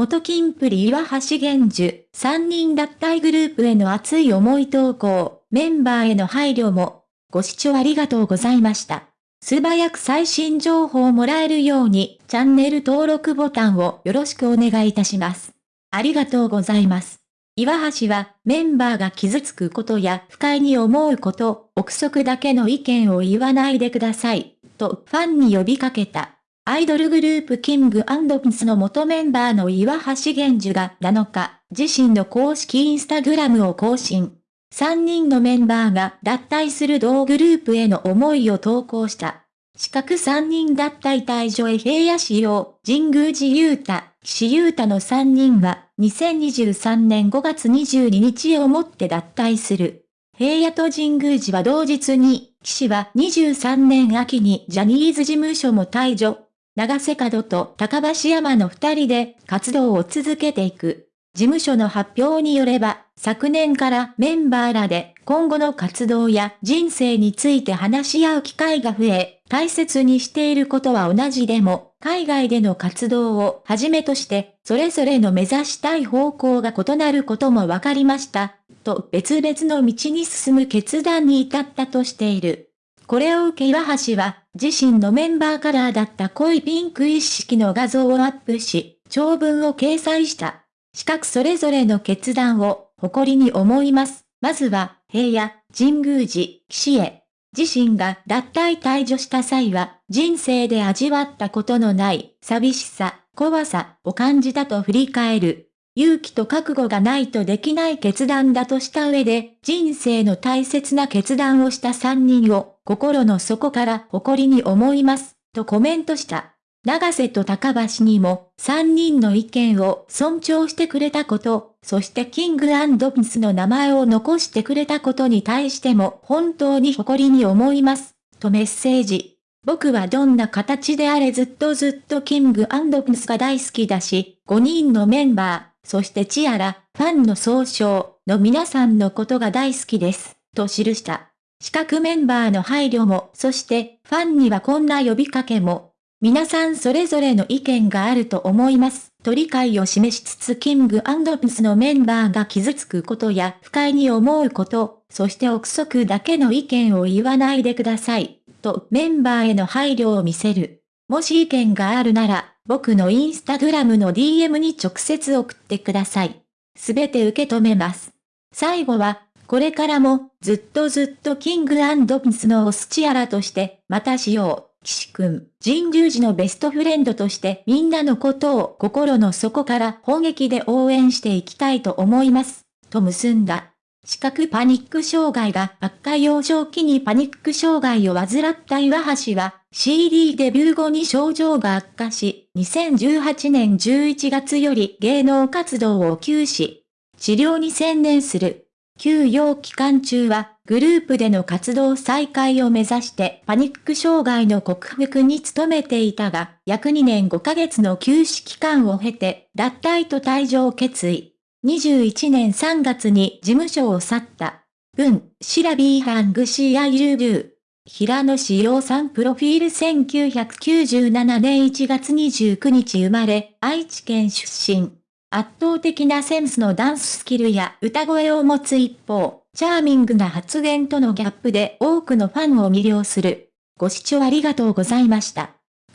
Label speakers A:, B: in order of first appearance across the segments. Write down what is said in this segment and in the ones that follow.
A: 元金プリ岩橋玄樹、3人脱退グループへの熱い思い投稿、メンバーへの配慮も、ご視聴ありがとうございました。素早く最新情報をもらえるように、チャンネル登録ボタンをよろしくお願いいたします。ありがとうございます。岩橋はメンバーが傷つくことや不快に思うこと、憶測だけの意見を言わないでください、とファンに呼びかけた。アイドルグループキングピンスの元メンバーの岩橋玄樹が7日、自身の公式インスタグラムを更新。3人のメンバーが脱退する同グループへの思いを投稿した。四角3人脱退退場へ平野市用、神宮寺雄太、岸優太の3人は、2023年5月22日をもって脱退する。平野と神宮寺は同日に、岸は23年秋にジャニーズ事務所も退場。長瀬角と高橋山の2人で活動を続けていく。事務所の発表によれば、昨年からメンバーらで今後の活動や人生について話し合う機会が増え、大切にしていることは同じでも、海外での活動をはじめとして、それぞれの目指したい方向が異なることも分かりました、と別々の道に進む決断に至ったとしている。これを受け岩橋は、自身のメンバーカラーだった濃いピンク一式の画像をアップし、長文を掲載した。四角それぞれの決断を誇りに思います。まずは、平野、神宮寺、岸へ。自身が脱退退場した際は、人生で味わったことのない寂しさ、怖さを感じたと振り返る。勇気と覚悟がないとできない決断だとした上で、人生の大切な決断をした3人を心の底から誇りに思います、とコメントした。長瀬と高橋にも3人の意見を尊重してくれたこと、そしてキングピンスの名前を残してくれたことに対しても本当に誇りに思います、とメッセージ。僕はどんな形であれずっとずっとキングピンスが大好きだし、5人のメンバー、そしてチアラ、ファンの総称の皆さんのことが大好きです、と記した。資格メンバーの配慮も、そしてファンにはこんな呼びかけも、皆さんそれぞれの意見があると思います。と理解を示しつつキングピンスのメンバーが傷つくことや不快に思うこと、そして憶測だけの意見を言わないでください。とメンバーへの配慮を見せる。もし意見があるなら、僕のインスタグラムの DM に直接送ってください。すべて受け止めます。最後は、これからもずっとずっとキングピンスのオスチアラとしてまたしよう。岸くん、神宮寺のベストフレンドとしてみんなのことを心の底から本気で応援していきたいと思います。と結んだ。視覚パニック障害が悪化幼少期にパニック障害を患った岩橋は CD デビュー後に症状が悪化し、2018年11月より芸能活動を休止。治療に専念する。休養期間中はグループでの活動再開を目指してパニック障害の克服に努めていたが、約2年5ヶ月の休止期間を経て、脱退と退場を決意。21年3月に事務所を去った。文、シラビーハングシアイルルー。平野志陽さんプロフィール1997年1月29日生まれ、愛知県出身。圧倒的なセンスのダンススキルや歌声を持つ一方、チャーミングな発言とのギャップで多くのファンを魅了する。ご視聴ありがとうございました。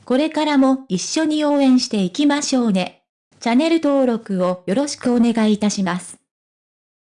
A: これからも一緒に応援していきましょうね。チャンネル登録をよろしくお願いいたします。